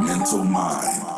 mental mind.